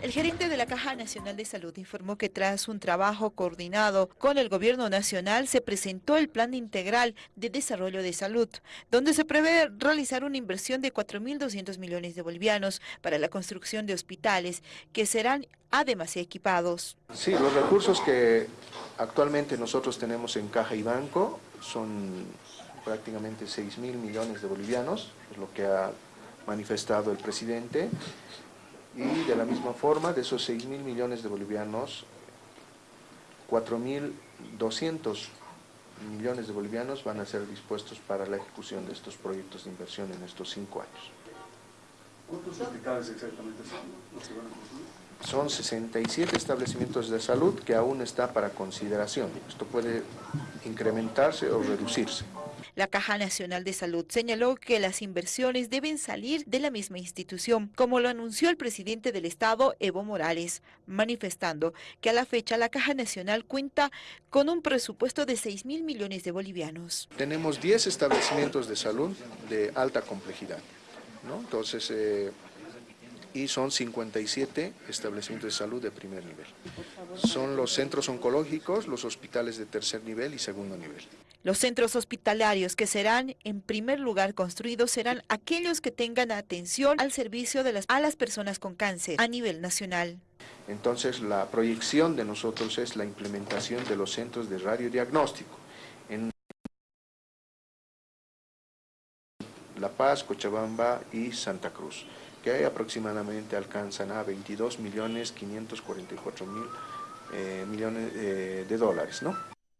El gerente de la Caja Nacional de Salud informó que tras un trabajo coordinado con el gobierno nacional se presentó el Plan Integral de Desarrollo de Salud, donde se prevé realizar una inversión de 4.200 millones de bolivianos para la construcción de hospitales que serán además equipados. Sí, los recursos que actualmente nosotros tenemos en Caja y Banco son prácticamente 6.000 millones de bolivianos, es lo que ha manifestado el presidente y de la misma forma, de esos 6 mil millones de bolivianos, 4.200 millones de bolivianos van a ser dispuestos para la ejecución de estos proyectos de inversión en estos cinco años. ¿Cuántos hospitales exactamente son los que van a construir? Son 67 establecimientos de salud que aún está para consideración. Esto puede incrementarse o reducirse. La Caja Nacional de Salud señaló que las inversiones deben salir de la misma institución, como lo anunció el presidente del Estado, Evo Morales, manifestando que a la fecha la Caja Nacional cuenta con un presupuesto de 6 mil millones de bolivianos. Tenemos 10 establecimientos de salud de alta complejidad. ¿no? Entonces, eh, y son 57 establecimientos de salud de primer nivel. Son los centros oncológicos, los hospitales de tercer nivel y segundo nivel. Los centros hospitalarios que serán en primer lugar construidos serán aquellos que tengan atención al servicio de las, a las personas con cáncer a nivel nacional. Entonces la proyección de nosotros es la implementación de los centros de radiodiagnóstico en La Paz, Cochabamba y Santa Cruz que aproximadamente alcanzan a 22 millones 544 mil eh, millones eh, de dólares, ¿no?